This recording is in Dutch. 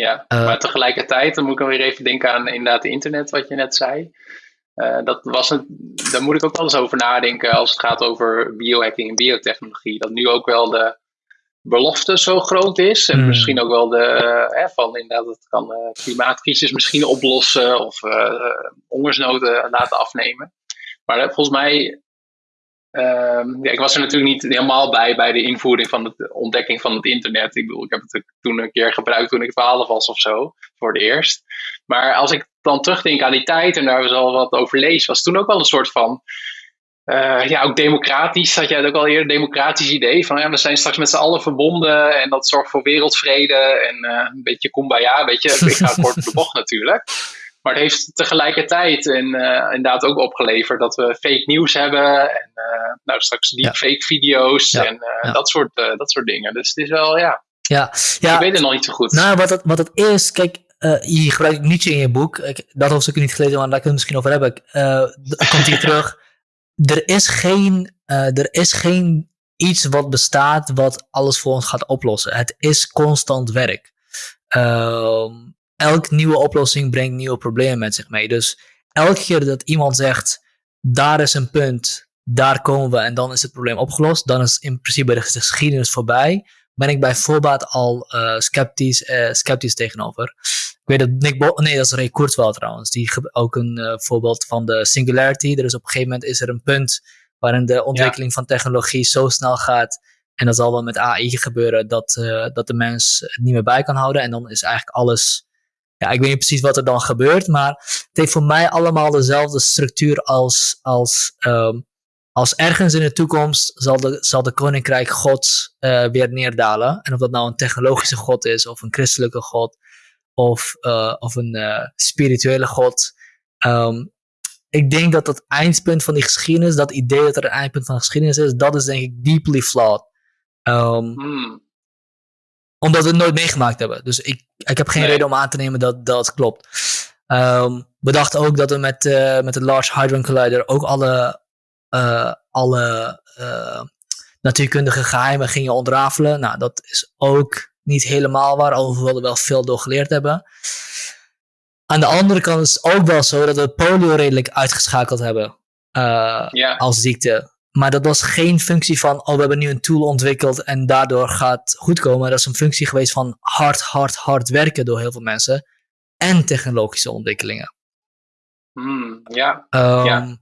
ja. maar tegelijkertijd, dan moet ik weer even denken aan inderdaad het internet, wat je net zei. dat was een, daar moet ik ook wel eens over nadenken als het gaat over biohacking en biotechnologie. Dat nu ook wel de, belofte zo groot is. En hmm. misschien ook wel de, uh, van inderdaad, het kan uh, klimaatcrisis misschien oplossen of hongersnoden laten afnemen. Maar volgens mij, ehm, ja, ik was er natuurlijk niet helemaal bij bij de invoering van de ontdekking van het internet. Ik bedoel, ik heb het toen een keer gebruikt toen ik 12 was of zo, voor het eerst. Maar als ik dan terugdenk aan die tijd en daar al wat over lees, was toen ook wel een soort van uh, ja, ook democratisch, had jij ook al eerder, democratisch idee van ja, we zijn straks met z'n allen verbonden en dat zorgt voor wereldvrede en uh, een beetje kumbaya, weet je, ik ga kort de bocht natuurlijk. Maar het heeft tegelijkertijd en, uh, inderdaad ook opgeleverd dat we fake nieuws hebben en nou, straks deepfake video's en Dat, soort, dat soort dingen. Dus het is wel, ja, ja, ja. ik weet het nog niet zo goed. Nou, wat het, wat het is, kijk, je gebruikt Nietzsche in je boek. Ik, dat hoofdstuk niet gelezen, maar daar ik het misschien over hebben. komt hier terug er is geen, er is geen iets wat bestaat wat alles voor ons gaat oplossen. Het is constant werk. Uh, elk nieuwe oplossing brengt nieuwe problemen met zich mee. Dus elke keer dat iemand zegt, daar is een punt, daar komen we en dan is het probleem opgelost, dan is in principe de geschiedenis voorbij ben ik bij voorbaat al uh, sceptisch, uh, sceptisch tegenover. Ik weet dat Nick Bo nee, dat is Ray Kurzweil trouwens. Die ook een uh, voorbeeld van de singularity. Er is op een gegeven moment is er een punt waarin de ontwikkeling van technologie zo snel gaat. En dat zal wel met AI gebeuren dat, dat de mens het niet meer bij kan houden. En dan is eigenlijk alles. Ja, ik weet niet precies wat er dan gebeurt, maar het heeft voor mij allemaal dezelfde structuur als, als um, als ergens in de toekomst zal de, zal de koninkrijk gods uh, weer neerdalen. En of dat nou een technologische god is, of een christelijke god, of, uh, of een uh, spirituele god. Um, ik denk dat dat eindpunt van die geschiedenis, dat idee dat er een eindpunt van de geschiedenis is, dat is denk ik deeply flawed. Um, hmm. Omdat we het nooit meegemaakt hebben. Dus ik, ik heb geen reden om aan te nemen dat dat klopt. Um, we dachten ook dat we met, met de Large Hadron Collider ook alle uh, alle uh, natuurkundige geheimen gingen ontrafelen. Nou, dat is ook niet helemaal waar, alhoewel we wel veel door geleerd hebben. Aan de andere kant is het ook wel zo dat we polio redelijk uitgeschakeld hebben ja. als ziekte. Maar dat was geen functie van, oh, we hebben nu een tool ontwikkeld en daardoor gaat goed komen. Dat is een functie geweest van hard, hard, hard werken door heel veel mensen en technologische ontwikkelingen. Hmm, ja. Um, ja.